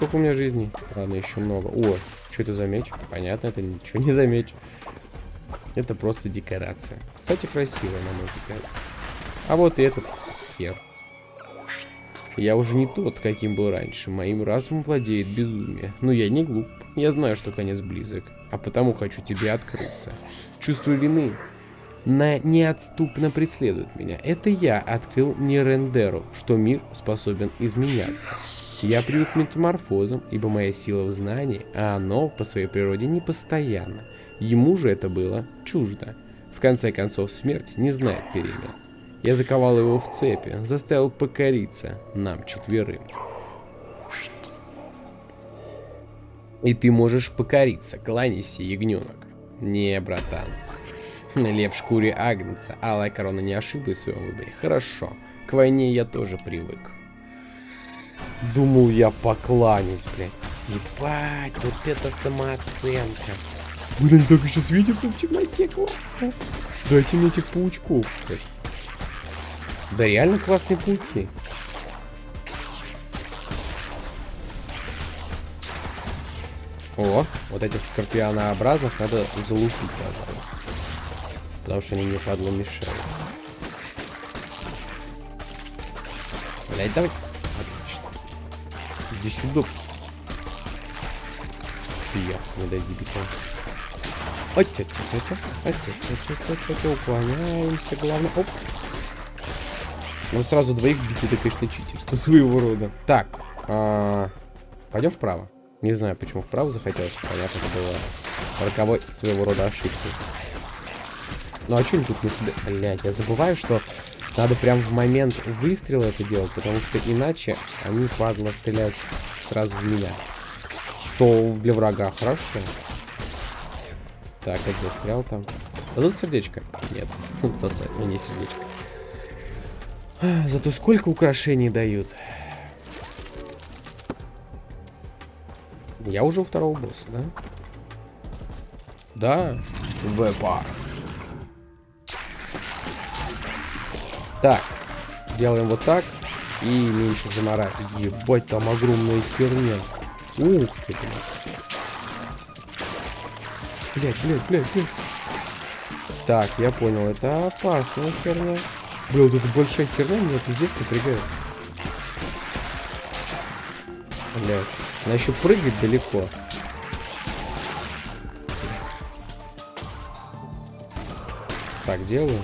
Сколько у меня жизней? Ладно, еще много. О, что это за меч? Понятно, это ничего не за. Это просто декорация. Кстати, красивая, на мой взгляд. А вот и этот хер. Я уже не тот, каким был раньше. Моим разумом владеет безумие. Но я не глуп. Я знаю, что конец близок. А потому хочу тебе открыться. Чувство вины на неотступно преследует меня. Это я открыл Нерендеру, что мир способен изменяться. Я привык к метаморфозам, ибо моя сила в знании, а оно по своей природе непостоянно. Ему же это было чуждо. В конце концов, смерть не знает перемен. Я заковал его в цепи, заставил покориться нам четверым. И ты можешь покориться, кланяйся, ягненок. Не, братан. Лев в шкуре Агнца. Алая корона не ошиблась в своем выборе. Хорошо. К войне я тоже привык. Думал я покланясь, блядь. Ебать, вот это самооценка. Блин, они так еще светятся в темноте, классно. Дайте мне этих паучков, блядь. Да реально классные пауки. О, вот этих скорпионообразных надо залупить, пожалуй. Потому что они мне падло мешают. Блять, давай. Иди сюда. Я, не дай дебитон. Уклоняемся, главное. Оп. Ну сразу двоих бить, это, конечно, читерство своего рода. Так, а, пойдем вправо. Не знаю, почему вправо захотелось. Понятно, это было роковой своего рода ошибкой. Ну а что они тут на себя... Блять, я забываю, что надо прям в момент выстрела это делать, потому что иначе они, падла, стреляют сразу в меня. Что для врага хорошо. Так, это застрял там. Дадут сердечко? Нет, сосать мне сердечко. Зато сколько украшений дают. Я уже у второго босса, да? Да. Вепа. Так, делаем вот так. И меньше заморать. Ебать, там огромная херня. Ух ты, блядь. Блядь, блядь, блядь, блядь. Так, я понял, это опасная херня. Бля, вот эта большая херня меня пиздец напрягает. Блядь. Она еще прыгать далеко. Так, делаю.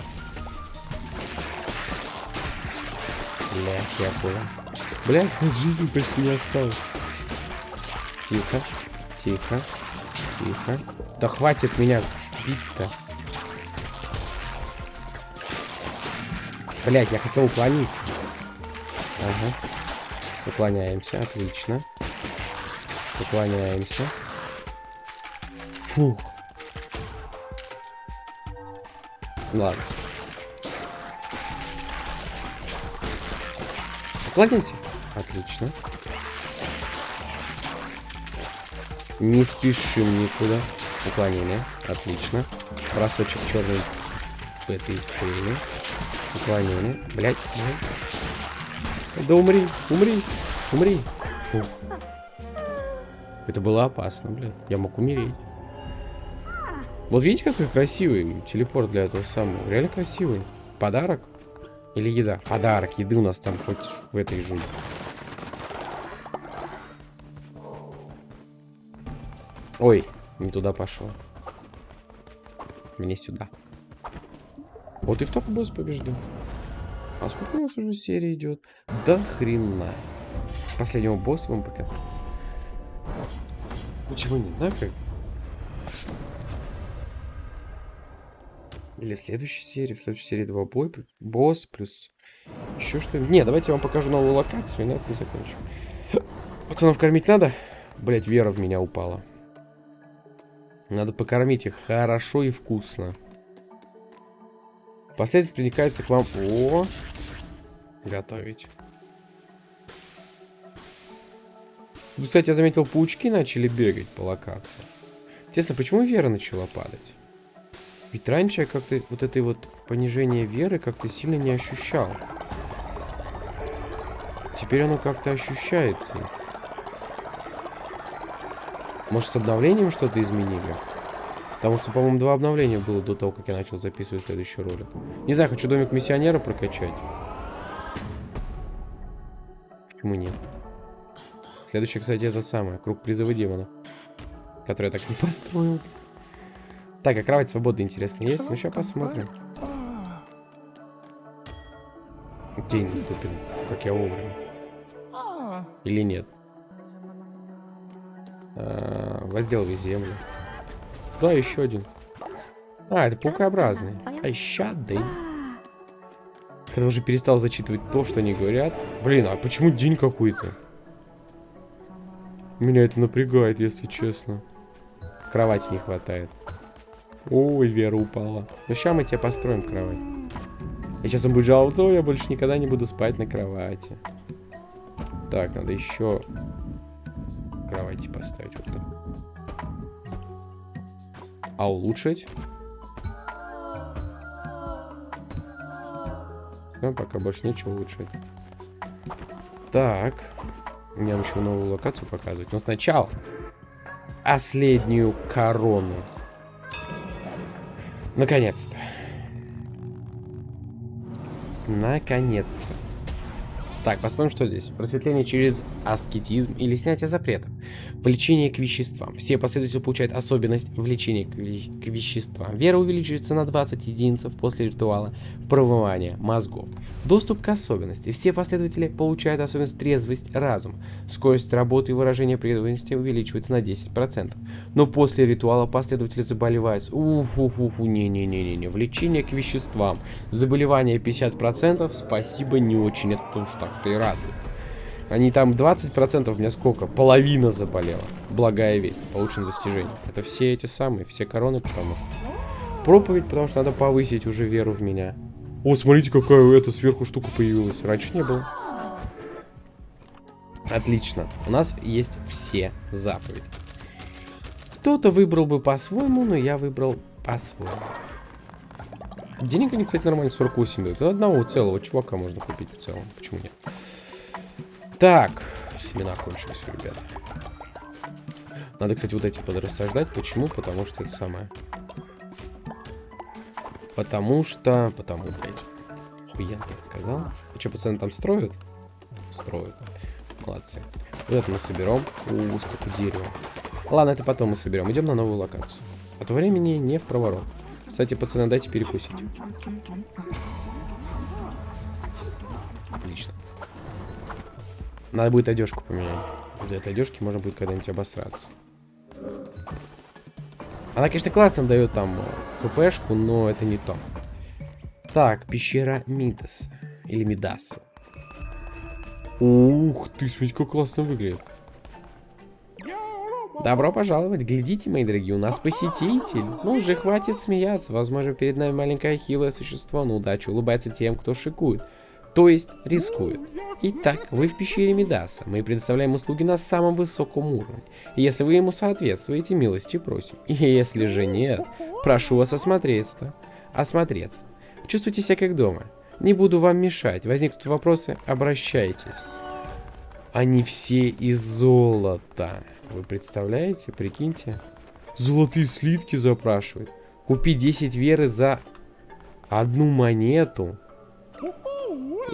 Я понял. Бля, жизни почти не осталось. Тихо, тихо, тихо. Да хватит меня бить-то. Блять, я хотел уклониться. Ага. Уклоняемся, отлично. Уклоняемся. Фух. Ладно. Уклонимся. Отлично. Не спешим никуда. Уклонение. Отлично. Бросочек черный в этой хрени. Уклонение. Блять. Да умри, умри, умри. Фу. Это было опасно, блядь. Я мог умереть. Вот видите, какой красивый телепорт для этого самого. Реально красивый. Подарок. Или еда? Подарок. Еды у нас там хоть в этой жуй. Ой, не туда пошел. Мне сюда. Вот и в топ босс побежден. А сколько у нас уже серия идет? Да хрена. С последнего босса вам пока. Почему не, да, как? Для следующей серии, в следующей серии два боя, босс плюс еще что-нибудь. Не, давайте я вам покажу новую локацию и на этом закончим. Пацанов кормить надо? Блять, вера в меня упала. Надо покормить их хорошо и вкусно. Последователь приникается к вам... О! Готовить. Тут, кстати, я заметил, паучки начали бегать по локации. Интересно, почему Вера начала падать? Ведь раньше я как-то вот этой вот понижение веры как-то сильно не ощущал. Теперь оно как-то ощущается. Может, с обновлением что-то изменили? Потому что, по-моему, два обновления было до того, как я начал записывать следующий ролик. Не знаю, хочу домик миссионера прокачать. Почему нет? Следующий, кстати, это самое. Круг призыва демона. Который я так не построил. Так, а кровать свободы, интересно, есть? Ну, сейчас посмотрим. День наступит. Как я вовремя. Или нет? А, возделывай землю. Да, еще один. А, это паукообразный. Ай, щады. Когда уже перестал зачитывать то, что они говорят. Блин, а почему день какой-то? Меня это напрягает, если честно. Кровати не хватает. Ой, Вера упала. Ну, сейчас мы тебе построим кровать. И сейчас он будет жаловаться, я больше никогда не буду спать на кровати. Так, надо еще кровати поставить вот. А улучшить? Ну, пока больше нечего улучшить. Так. Мне еще новую локацию показывать. Но сначала последнюю корону. Наконец-то. Наконец-то. Так, посмотрим, что здесь. Просветление через аскетизм или снятие запретов. Влечение к веществам. Все последователи получают особенность влечения к, ве к веществам. Вера увеличивается на 20 единиц после ритуала промывания мозгов. Доступ к особенности. Все последователи получают особенность трезвость разум. Скорость работы и выражения преданности увеличивается на 10%. Но после ритуала последователи заболевают. Уфу-фу-фу, не-не-не-не. Влечение к веществам. Заболевание 50%. Спасибо, не очень. Это уж так-то и радует. Они там 20% у меня сколько? Половина заболела. Благая весть. Получено достижение. Это все эти самые, все короны, потому Проповедь, потому что надо повысить уже веру в меня. О, смотрите, какая эта сверху штука появилась. Раньше не было. Отлично. У нас есть все заповеди. Кто-то выбрал бы по-своему, но я выбрал по-своему. Денег они, кстати, нормально 48 дают. Одного целого чувака можно купить в целом. Почему нет? Так, семена кончились, ребят. Надо, кстати, вот эти подрассаждать. Почему? Потому что это самое. Потому что... Потому, блядь. Охуенно, я сказал. И что, пацаны там строят? Строят. Молодцы. Вот это мы соберем. У, сколько дерева. Ладно, это потом мы соберем. Идем на новую локацию. От времени не в проворот. Кстати, пацаны, дайте перекусить. Надо будет одежку поменять. Из-за этой одежки можно будет когда-нибудь обосраться. Она, конечно, классно дает там хпшку, но это не то. Так, пещера Мидас. Или Мидаса. Ух ты, смотри, как классно выглядит. Добро пожаловать. Глядите, мои дорогие, у нас посетитель. Ну, уже хватит смеяться. Возможно, перед нами маленькое хилое существо на удачу улыбается тем, кто шикует то есть рискуют. Итак, вы в пещере Медаса. Мы предоставляем услуги на самом высоком уровне. Если вы ему соответствуете, милости просим. И если же нет, прошу вас осмотреться. Осмотреться. Чувствуйте себя как дома. Не буду вам мешать. Возникнут вопросы, обращайтесь. Они все из золота. Вы представляете? Прикиньте. Золотые слитки запрашивают. Купи 10 веры за одну монету.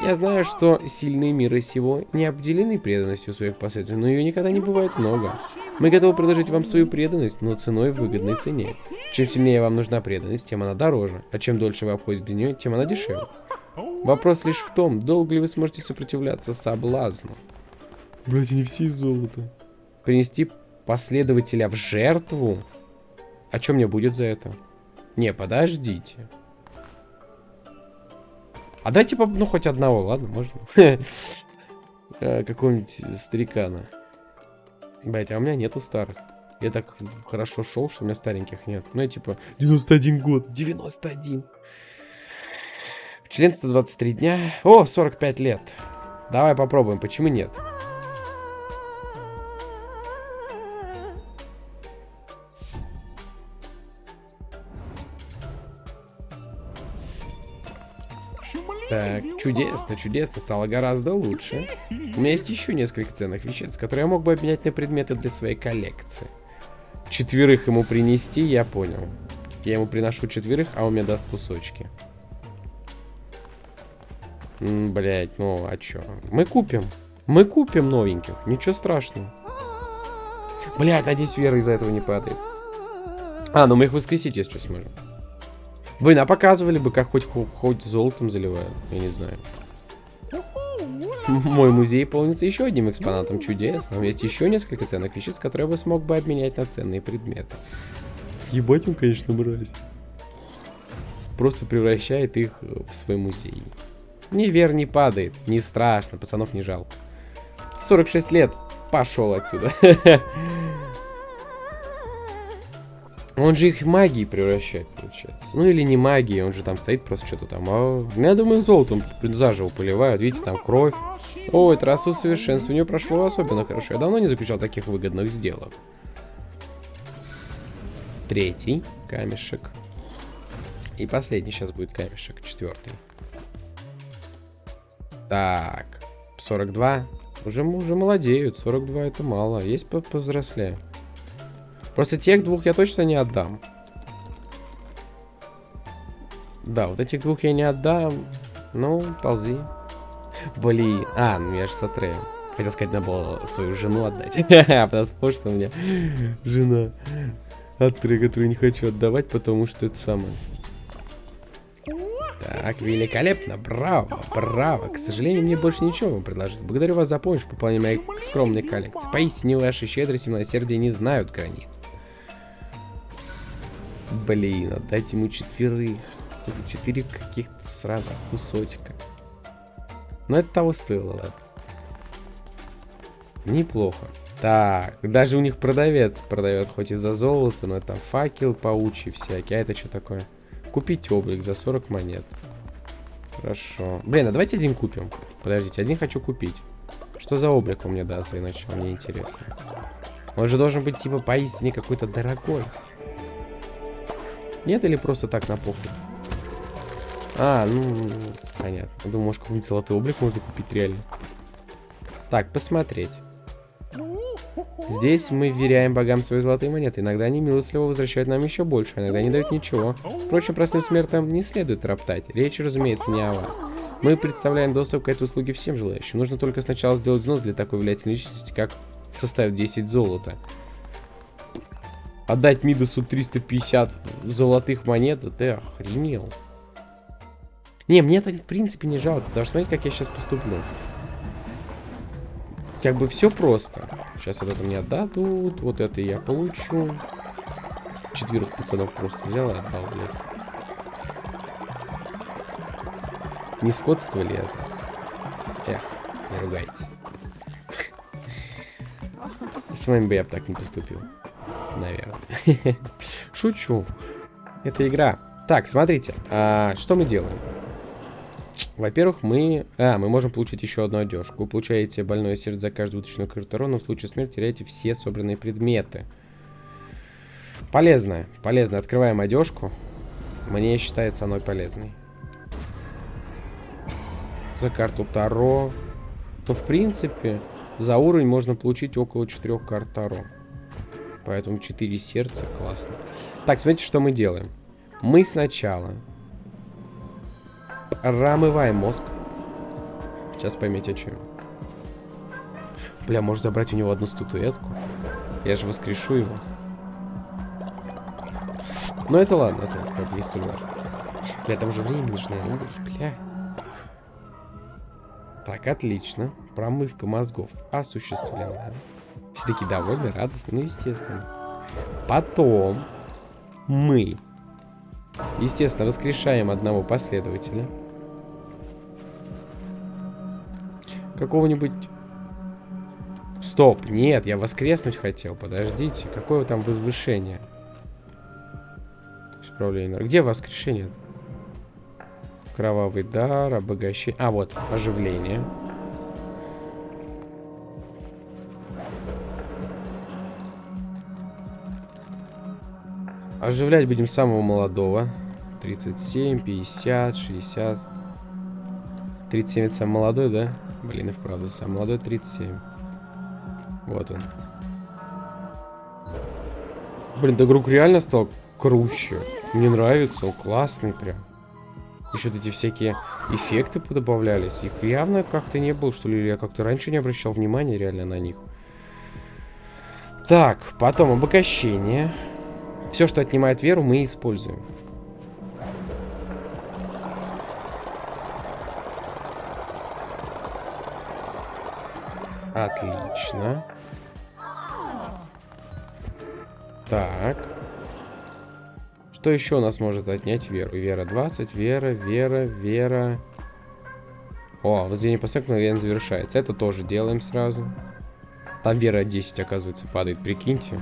Я знаю, что сильные мира сего не обделены преданностью своих последователей, но ее никогда не бывает много. Мы готовы предложить вам свою преданность, но ценой в выгодной цене. Чем сильнее вам нужна преданность, тем она дороже, а чем дольше вы обходитесь без нее, тем она дешевле. Вопрос лишь в том, долго ли вы сможете сопротивляться соблазну. Блять, они все из золота. Принести последователя в жертву? А что мне будет за это? Не, подождите. А дайте, ну, хоть одного, ладно, можно? Э, какого-нибудь старикана. Блять, а у меня нету старых. Я так хорошо шел, что у меня стареньких нет. Ну, я типа, 91 год. 91. Членство 23 дня. О, 45 лет. Давай попробуем, почему нет? Так, чудесно, чудесно, стало гораздо лучше. У меня есть еще несколько ценных веществ, которые я мог бы обменять на предметы для своей коллекции. Четверых ему принести, я понял. Я ему приношу четверых, а он мне даст кусочки. Блять, ну а чё? Мы купим. Мы купим новеньких. Ничего страшного. Блять, надеюсь, вера из-за этого не падает. А, ну мы их воскресить, если что, сможем. Блин, а показывали бы, как хоть, хоть золотом заливают. Я не знаю. Мой музей полнится еще одним экспонатом чудес. Там есть еще несколько ценных веществ, которые я смог бы обменять на ценные предметы. Ебать он, конечно, мразь. Просто превращает их в свой музей. Мне вер не падает. Не страшно, пацанов не жалко. 46 лет. Пошел отсюда. Он же их магией превращает, получается. Ну или не магией, он же там стоит просто что-то там. А, я думаю, золотом заживо поливают. Видите, там кровь. О, это раз усовершенствование прошло особенно хорошо. Я давно не заключал таких выгодных сделок. Третий камешек. И последний сейчас будет камешек, четвертый. Так, 42. Уже, уже молодеют, 42 это мало. Есть повзрослее. Просто тех двух я точно не отдам. Да, вот этих двух я не отдам. Ну, ползи. Блин. А, ну я же с. Хотел сказать, надо было свою жену отдать. Потому что у меня жена Атре, которую не хочу отдавать, потому что это самое. Так, великолепно, браво, браво. К сожалению, мне больше ничего вам предложить. Благодарю вас за помощь в пополнении моей скромной коллекции. Поистине ваши щедрость и милосердие не знают границ. Блин, отдайте ему четверых. За четыре каких-то сраных кусочка. Но это того стоило, ладно. Неплохо. Так, даже у них продавец продает, хоть и за золото, но это факел паучий всякий. А это что такое? Купить облик за 40 монет. Хорошо. Блин, а давайте один купим. Подождите, один хочу купить. Что за облик он мне даст для начала? Мне интересно. Он же должен быть типа поистине какой-то дорогой. Нет или просто так на похуй? А, ну, понятно. Думаю, может, какой-нибудь золотой облик можно купить реально. Так, посмотреть. Здесь мы вверяем богам свои золотые монеты. Иногда они милостливо возвращают нам еще больше, иногда не дают ничего. Впрочем, простым смертным не следует роптать. Речь, разумеется, не о вас. Мы представляем доступ к этой услуге всем желающим. Нужно только сначала сделать взнос для такой влиятельной личности, как составит 10 золота. Отдать Мидасу 350 золотых монет, ты охренел. Не, мне это в принципе не жалко, потому что смотрите, как я сейчас поступлю. Как бы все просто. Сейчас вот это мне отдадут, вот это я получу. Четверых пацанов просто взял и отдал, блядь. Не скотство ли это? Эх, не ругайтесь. С вами бы я бы так не поступил. Наверное. Шучу. Это игра. Так, смотрите. А, что мы делаем? Во-первых, мы... А, мы можем получить еще одну одежку. Вы получаете больное сердце за каждую вытащенную карту урона. В случае смерти теряете все собранные предметы. Полезная. Полезная. Открываем одежку. Мне считается оно полезной. За карту Таро. То, в принципе, за уровень можно получить около 4 карт Таро. Поэтому 4 сердца. Классно. Так, смотрите, что мы делаем. Мы сначала Рамываем мозг. Сейчас поймете, о чем. Бля, может забрать у него одну статуэтку? Я же воскрешу его. Ну это ладно, это как бы не столь важно. Бля, там уже время нужно. Ой, бля. Так, отлично. Промывка мозгов осуществлена. Все такие довольны, радостны, ну естественно. Потом мы, естественно, воскрешаем одного последователя. какого-нибудь... Стоп, нет, я воскреснуть хотел, подождите. Какое там возвышение? Исправление. Где воскрешение? Кровавый дар, обогащение. А, вот, оживление. Оживлять будем самого молодого. 37, 50, 60. 37 это самый молодой, да? Блин, и вправду, самый молодой 37. Вот он. Блин, да игрок реально стал круче. Мне нравится, он классный прям. Еще вот эти всякие эффекты подобавлялись. Их явно как-то не было, что ли. Я как-то раньше не обращал внимания реально на них. Так, потом обогащение. Все, что отнимает веру, мы используем. Отлично. Так. Что еще у нас может отнять веру? Вера 20, вера, вера, вера. О, возведение построек мгновенно завершается. Это тоже делаем сразу. Там вера 10, оказывается, падает, прикиньте.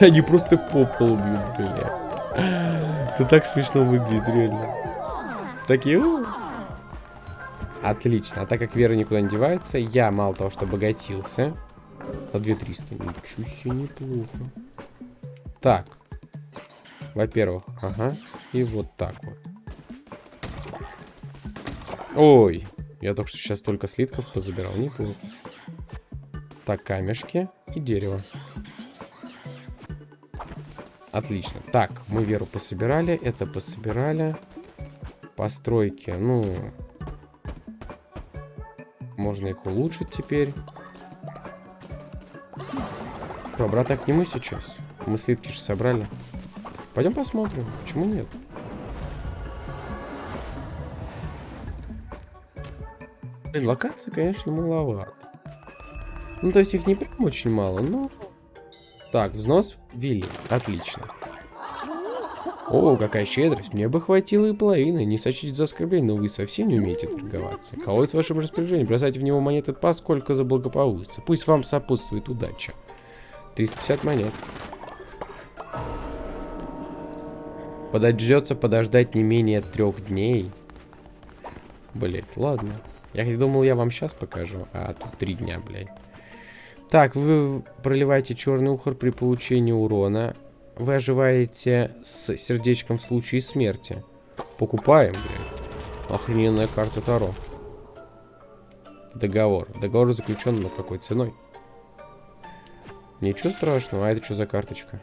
Они просто по полу бьют, бля. Это так смешно выглядит, реально. Такие... Отлично. А так как Вера никуда не девается, я мало того, что обогатился. На 2300. Ничего себе, неплохо. Так. Во-первых, ага. И вот так вот. Ой. Я только что сейчас только слитков позабирал. Неплохо. Так, камешки и дерево. Отлично. Так, мы Веру пособирали. Это пособирали. Постройки. Ну, можно их улучшить теперь. Что, обратно к нему сейчас? Мы слитки же собрали. Пойдем посмотрим. Почему нет? Блин, локации, конечно, маловато. Ну, то есть их не прям очень мало, но... Так, взнос ввели. Отлично. О, какая щедрость. Мне бы хватило и половины. Не сочтите за оскорбление, но вы совсем не умеете торговаться. Колодец в вашем распоряжении. Бросайте в него монеты поскольку заблагополучится. Пусть вам сопутствует удача. 350 монет. Подождется подождать не менее трех дней. Блять, ладно. Я думал, я вам сейчас покажу, а тут три дня, блядь. Так, вы проливаете черный ухор при получении урона. Вы оживаете с сердечком в случае смерти. Покупаем, блин. Охрененная карта Таро. Договор. Договор заключен, но какой ценой? Ничего страшного. А это что за карточка?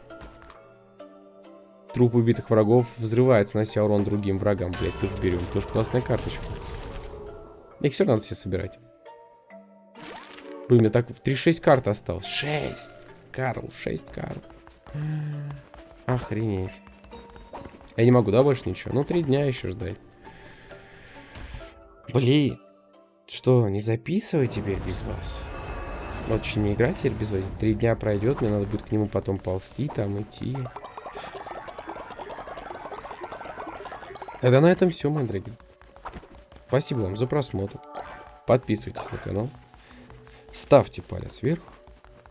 Труп убитых врагов взрывается, нанося урон другим врагам. Блять, тоже берем. Тоже классная карточка. Их все надо все собирать. Блин, мне так 3-6 карт осталось. 6. Карл, 6 карт. Охренеть. Я не могу, да, больше ничего? Ну, три дня еще ждать. Блин. Что, не записывай теперь без вас? Очень не играть теперь без вас. Три дня пройдет, мне надо будет к нему потом ползти, там идти. Тогда на этом все, мои дорогие. Спасибо вам за просмотр. Подписывайтесь на канал. Ставьте палец вверх.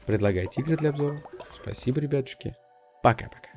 Предлагайте игры для обзора. Спасибо, ребятушки. Пока-пока.